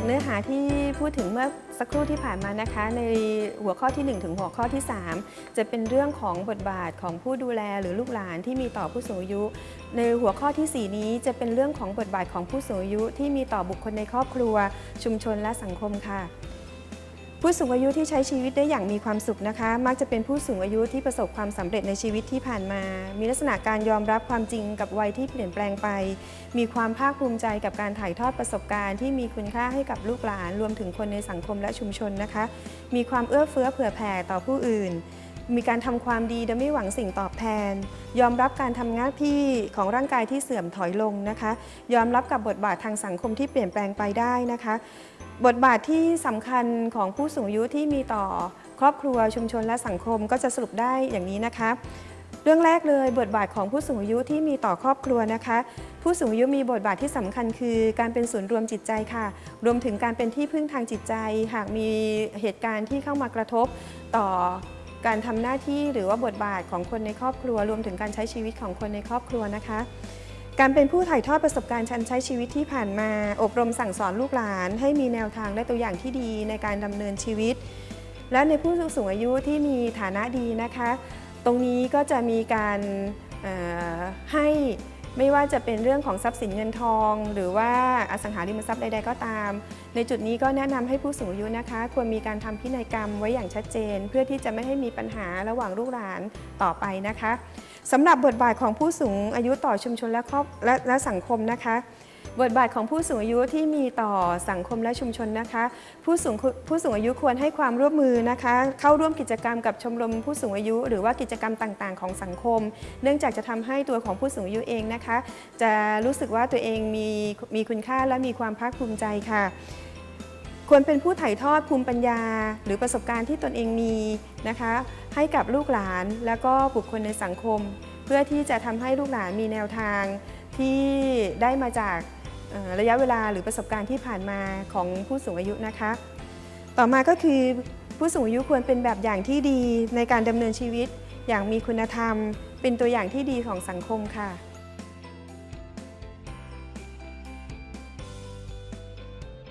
จากเนื้อหาที่พูดถึงเมื่อสักครู่ที่ผ่านมานะคะ ในหัวข้อที่ 1 ถึงหัวข้อที่ 3 จะเป็นเรื่องของบทบาทของผู้ดูแลหรือลูกหลานที่มีต่อผู้สูงอายุ ในหัวข้อทีสี่4 นี้จะเป็นเรื่องของบทบาทของผู้สูงอายุที่มีต่อบุคคลในครอบครัว ชุมชนและสังคมค่ะ ผู้สูงอายุที่ใช้ชีวิตได้อย่างมีความสุขนะคะ มักจะเป็นผู้สูงอายุที่ประสบความสำเร็จในชีวิตที่ผ่านมา มีลักษณะการยอมรับความจริงกับวัยที่เปลี่ยนแปลงไป มีความภาคภูมิใจกับการถ่ายทอดประสบการณ์ที่มีคุณค่าให้กับลูกหลาน รวมถึงคนในสังคมและชุมชนนะคะ มีความเอื้อเฟื้อเผื่อแผ่ต่อผู้อื่น มีการทำความดีโดยไม่หวังสิ่งตอบแทน ยอมรับการทำหน้าที่ของร่างกายที่เสื่อมถอยลงนะคะ ยอมรับกับบทบาททางสังคมที่เปลี่ยนแปลงไปได้นะคะ บทบาทที่สำคัญของผู้สูงอายุที่มีต่อครอบครัวชุมชนและสังคมก็จะสรุปได้อย่างนี้นะคะเรื่องแรกเลยบทบาทของผู้สูงอายุที่มีต่อครอบครัวนะคะ ผู้สูงอายุมีบทบาทที่สำคัญคือ การเป็นศูนย์รวมจิตใจค่ะ รวมถึงการเป็นที่พึ่งทางจิตใจ หากมีเหตุการณ์ที่เข้ามากระทบต่อการทำหน้าที่หรือว่าบทบาทของคนในครอบครัว รวมถึงการใช้ชีวิตของคนในครอบครัวนะคะ การเป็นผู้ถ่ายทอดประสบการณ์ชั้นใช้ชีวิตที่ผ่านมา อบรมสั่งสอนลูกหลาน ให้มีแนวทางและตัวอย่างที่ดีในการดำเนินชีวิต และในผู้สูงอายุที่มีฐานะดีนะคะ ตรงนี้ก็จะมีการให้ ไม่ว่าจะเป็นเรื่องของทรัพย์สินเงินทอง หรือว่าอสังหาริมทรัพย์ใด ๆ ก็ตาม ในจุดนี้ก็แนะนำให้ผู้สูงอายุนะคะ ควรมีการทำพินัยกรรมไว้อย่างชัดเจน เพื่อที่จะไม่ให้มีปัญหาระหว่างลูกหลานต่อไปนะคะสำหรับบทบาทของผู้สูงอายุต่อชุมชนและครอบและและสังคมนะคะ บทบาทของผู้สูงอายุที่มีต่อสังคมและชุมชนนะคะ ผู้สูงผู้สูงอายุควรให้ความร่วมมือนะคะ เข้าร่วมกิจกรรมกับชมรมผู้สูงอายุ หรือว่ากิจกรรมต่างๆ ของสังคม เนื่องจากจะทำให้ตัวของผู้สูงอายุเองนะคะ จะรู้สึกว่าตัวเองมีมีคุณค่าและมีความภาคภูมิใจค่ะควรเป็นผู้ถ่ายทอดภูมิปัญญา หรือประสบการณ์ที่ตนเองมีนะคะ ให้กับลูกหลานแล้วก็บุคคลในสังคม เพื่อที่จะทำให้ลูกหลานมีแนวทางที่ได้มาจาก ระยะเวลาหรือประสบการณ์ที่ผ่านมาของผู้สูงอายุนะคะ ต่อมาก็คือผู้สูงอายุควรเป็นแบบอย่างที่ดีในการดำเนินชีวิต อย่างมีคุณธรรม เป็นตัวอย่างที่ดีของสังคมค่ะ